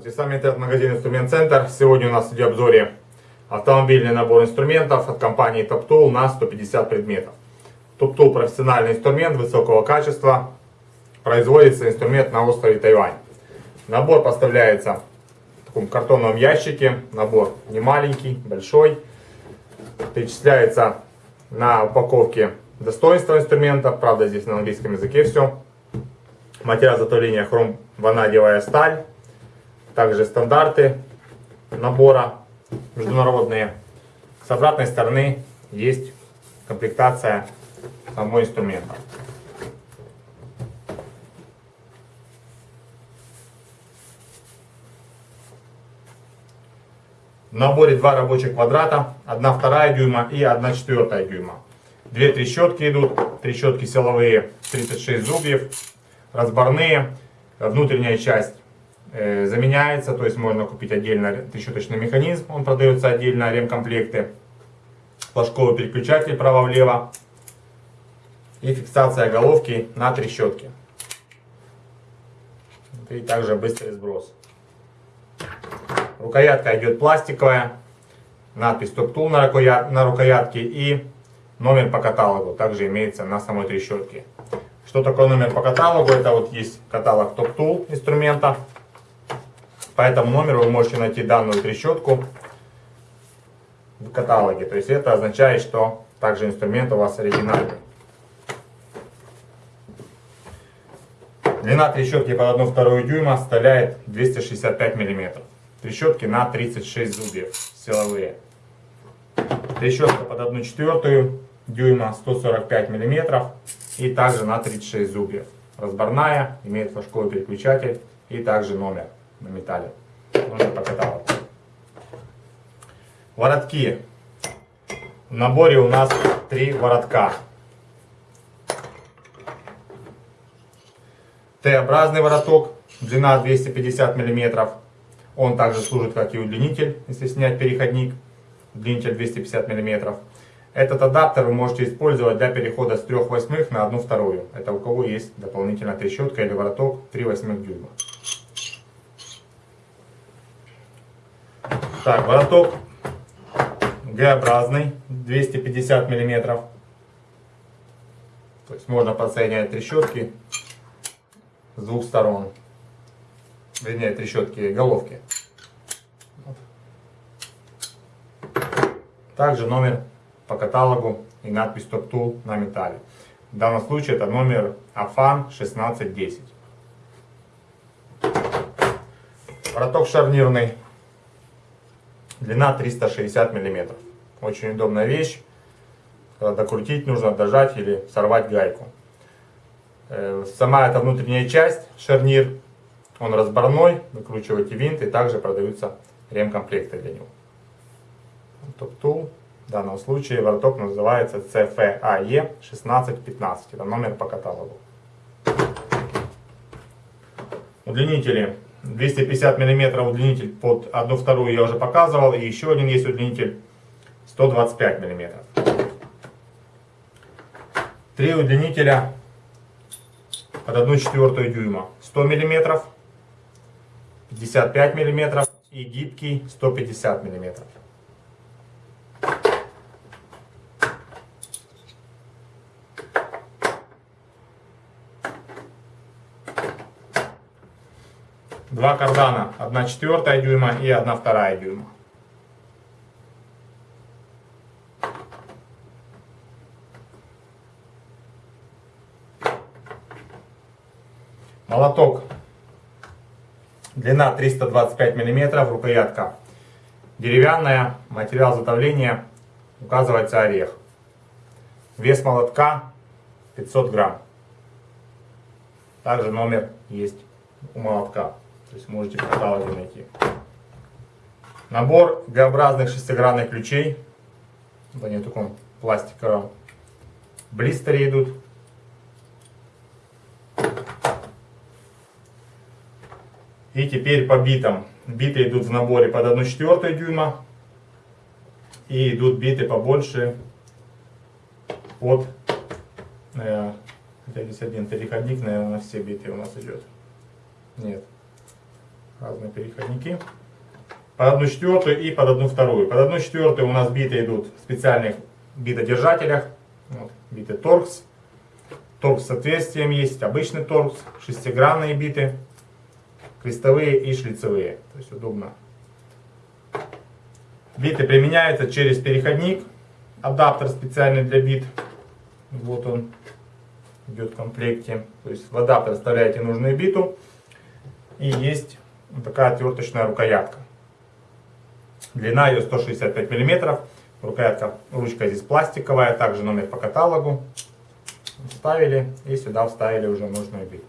Здравствуйте, с вами интернет-магазин Инструмент Центр. Сегодня у нас в видеообзоре автомобильный набор инструментов от компании Top Tool на 150 предметов. Top Tool профессиональный инструмент высокого качества. Производится инструмент на острове Тайвань. Набор поставляется в таком картонном ящике. Набор не маленький, большой. Перечисляется на упаковке достоинства инструмента. Правда, здесь на английском языке все. Материал изготовления хром ванадиевая сталь. Также стандарты набора международные. С обратной стороны есть комплектация самого инструмента. В наборе два рабочих квадрата, 1 вторая дюйма и 1 четвертая дюйма. Две трещотки идут, трещотки силовые 36 зубьев, разборные. Внутренняя часть заменяется, то есть можно купить отдельно трещоточный механизм, он продается отдельно, ремкомплекты. Флажковый переключатель право-влево и фиксация головки на трещотке. И также быстрый сброс. Рукоятка идет пластиковая, надпись Top Tool на рукоятке и номер по каталогу также имеется на самой трещотке. Что такое номер по каталогу? Это вот есть каталог Top Tool инструмента. По этому номеру вы можете найти данную трещотку в каталоге. То есть это означает, что также инструмент у вас оригинальный. Длина трещотки под 1,2 дюйма составляет 265 мм. Трещотки на 36 зубьев силовые. Трещотка под 1,4 дюйма 145 мм и также на 36 зубьев. Разборная, имеет флажковый переключатель и также номер на металле. Номер по каталогу. Воротки. В наборе у нас три воротка. Т-образный вороток, длина 250 мм. Он также служит как и удлинитель, если снять переходник. Удлинитель 250 мм. Этот адаптер вы можете использовать для перехода с 3 восьмых на 1 вторую. Это у кого есть дополнительная трещотка или вороток 3 восьмых дюйма. Так, вороток Г-образный, 250 миллиметров. То есть можно подсоединять трещотки с двух сторон. Вернее, трещотки головки. Также номер по каталогу и надпись Tool на металле. В данном случае это номер AFAN 1610. Вороток шарнирный. Длина 360 мм. Очень удобная вещь. Когда докрутить нужно, дожать или сорвать гайку. Э, сама эта внутренняя часть, шарнир, он разборной. Выкручиваете винт и также продаются ремкомплекты для него. Tool. В данном случае вороток называется CFAE 1615. Это номер по каталогу. Удлинители. 250 мм удлинитель под 1 вторую я уже показывал. И еще один есть удлинитель 125 мм. Три удлинителя под 1 четвертую дюйма. 100 мм, 55 мм и гибкий 150 мм. Два кардана, 1 четвертая дюйма и 1 вторая дюйма. Молоток. Длина 325 мм, рукоятка деревянная, материал затовления указывается орех. Вес молотка 500 грамм. Также номер есть у молотка. То есть можете в каталоге найти. Набор Г-образных шестигранных ключей. Они в таком пластиковом блистере идут. И теперь по битам. Биты идут в наборе под 1 четвертую дюйма. И идут биты побольше под... Э, здесь один переходник, наверное, на все биты у нас идет. Нет. Разные переходники. Под одну четвертую и под одну вторую. Под одну четвертую у нас биты идут в специальных битодержателях. Вот, биты торкс. Торкс с отверстием есть, обычный торкс, шестигранные биты, крестовые и шлицевые. То есть удобно. Биты применяются через переходник, адаптер специальный для бит. Вот он идет в комплекте. То есть в адаптер вставляете нужную биту. И есть вот такая отверточная рукоятка. Длина ее 165 мм. Рукоятка, ручка здесь пластиковая, также номер по каталогу. Вставили и сюда вставили уже нужную биту.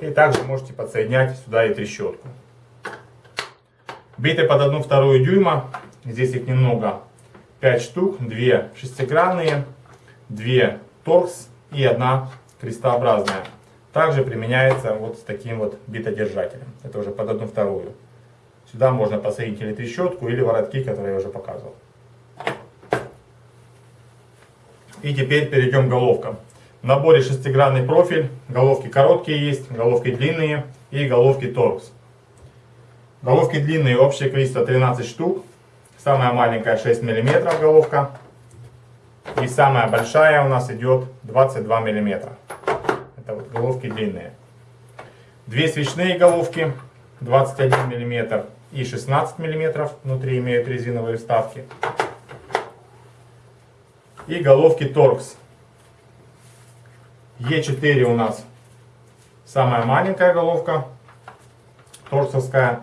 И также можете подсоединять сюда и трещотку. Биты под 1-2 дюйма. Здесь их немного. 5 штук. 2 шестигранные, 2 торкс и одна крестообразная. Также применяется вот с таким вот битодержателем. Это уже под одну вторую. Сюда можно посадить или трещотку, или воротки, которые я уже показывал. И теперь перейдем к головкам. В наборе шестигранный профиль. Головки короткие есть, головки длинные и головки торкс. Головки длинные, общее количество 13 штук. Самая маленькая 6 мм головка. И самая большая у нас идет 22 мм. Это вот головки длинные. Две свечные головки 21 мм и 16 мм. Внутри имеют резиновые вставки. И головки торкс. Е4 у нас самая маленькая головка торксовская.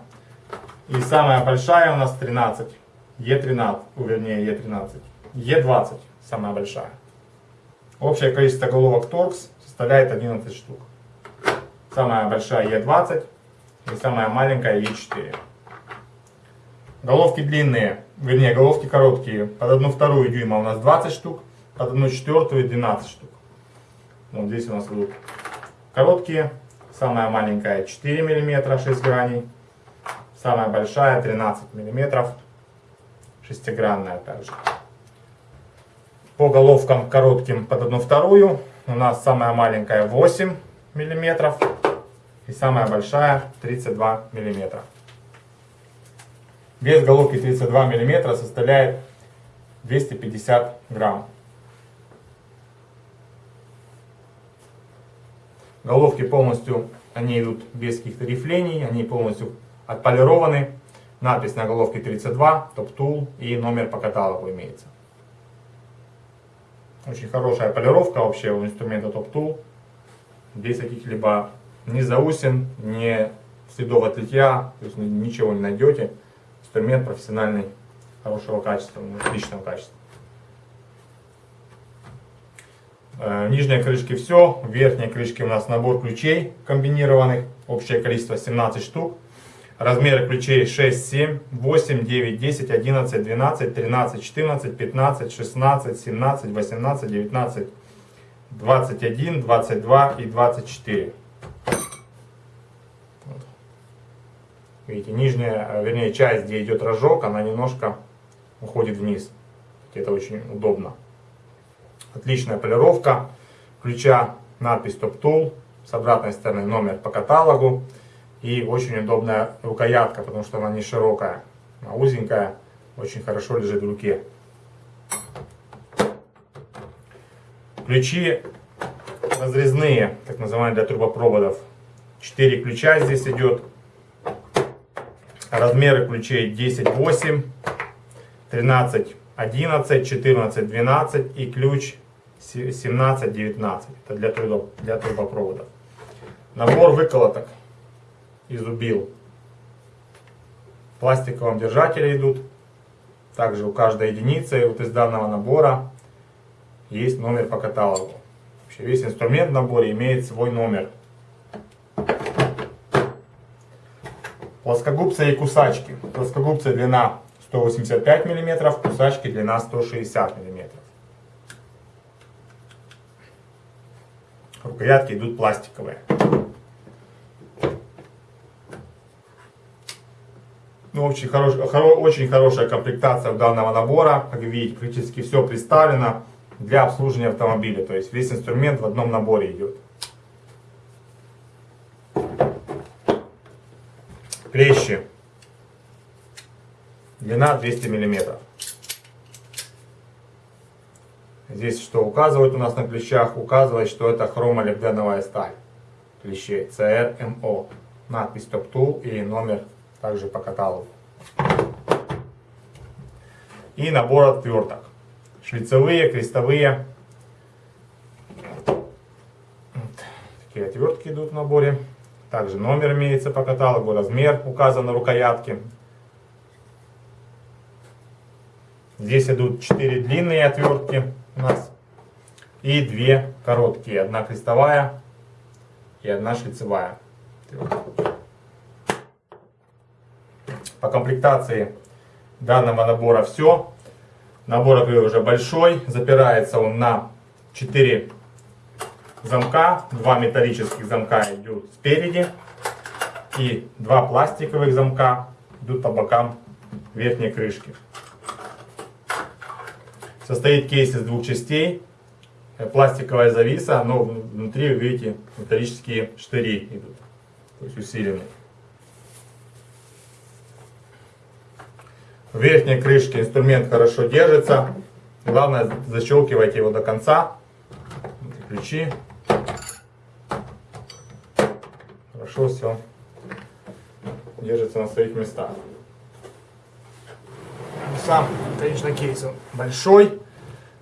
И самая большая у нас 13. Е13, вернее Е13. Е20 самая большая. Общее количество головок торкс составляет 11 штук. Самая большая Е20 и самая маленькая Е4. Головки длинные, вернее головки короткие. Под 1 вторую дюйма у нас 20 штук, под 1 четвертую 12 штук. Вот здесь у нас будут короткие. Самая маленькая 4 мм 6 граней. Самая большая 13 мм, шестигранная также. По головкам коротким под одну вторую у нас самая маленькая 8 мм и самая большая 32 мм. Вес головки 32 мм составляет 250 грамм. Головки полностью, они идут без каких-то рифлений, они полностью отполированы. Надпись на головке 32, топ-тул и номер по каталогу имеется. Очень хорошая полировка вообще у инструмента топ-тул. Без каких-либо ни заусин, ни следов от литья, то есть ничего не найдете. Инструмент профессиональный, хорошего качества, отличного качества. Э, нижней крышки все, в крышке у нас набор ключей комбинированных, общее количество 17 штук. Размеры ключей 6, 7, 8, 9, 10, 11, 12, 13, 14, 15, 16, 17, 18, 19, 21, 22 и 24. Вот. Видите, нижняя, вернее, часть, где идет рожок, она немножко уходит вниз. Это очень удобно. Отличная полировка. Ключа надпись Top Tool. С обратной стороны номер по каталогу. И очень удобная рукоятка, потому что она не широкая, а узенькая, очень хорошо лежит в руке. Ключи разрезные, так называемые для трубопроводов. 4 ключа здесь идет. Размеры ключей 10, 8, 13, 11, 14, 12 и ключ 17, 19. Это для трубопроводов. Набор выколоток из убил. В пластиковом держателе идут. Также у каждой единицы вот из данного набора есть номер по каталогу. Вообще весь инструмент в наборе имеет свой номер. Плоскогубцы и кусачки. Плоскогубцы длина 185 мм, кусачки длина 160 мм. Рукоятки идут пластиковые. Ну, очень, хорош, хоро, очень хорошая комплектация данного набора. Как видите, практически все представлено для обслуживания автомобиля. То есть весь инструмент в одном наборе идет. Клещи. Длина 200 миллиметров. Здесь что указывает у нас на клещах? Указывает, что это хромолибденовая сталь клещей CRMO. Надпись Top Tool и номер также по каталогу. И набор отверток. Шлицевые, крестовые. Такие отвертки идут в наборе. Также номер имеется по каталогу, размер указан на рукоятке. Здесь идут 4 длинные отвертки у нас и 2 короткие. Одна крестовая и одна шлицевая. По комплектации данного набора все. Набор уже большой. Запирается он на 4 замка. Два металлических замка идут спереди. И два пластиковых замка идут по бокам верхней крышки. Состоит кейс из двух частей. Пластиковая зависа, но внутри, видите, металлические штыри идут. То есть усиленные. В верхней крышке инструмент хорошо держится. Главное, защелкивайте его до конца. Ключи. Хорошо все держится на своих местах. Сам, конечно, кейс большой.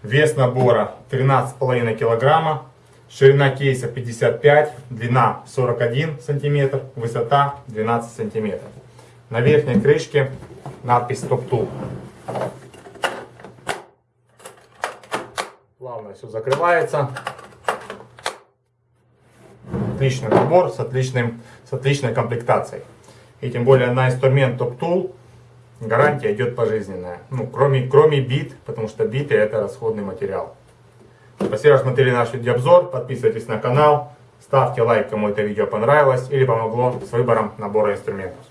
Вес набора 13,5 килограмма. Ширина кейса 55, длина 41 сантиметр, высота 12 сантиметров. На верхней крышке надпись Top Tool. Плавно все закрывается. Отличный набор с, отличным, с отличной комплектацией. И тем более на инструмент Top Tool гарантия идет пожизненная. Ну, кроме, кроме бит, потому что биты это расходный материал. Спасибо, что смотрели наш видеообзор. Подписывайтесь на канал. Ставьте лайк, кому это видео понравилось или помогло с выбором набора инструментов.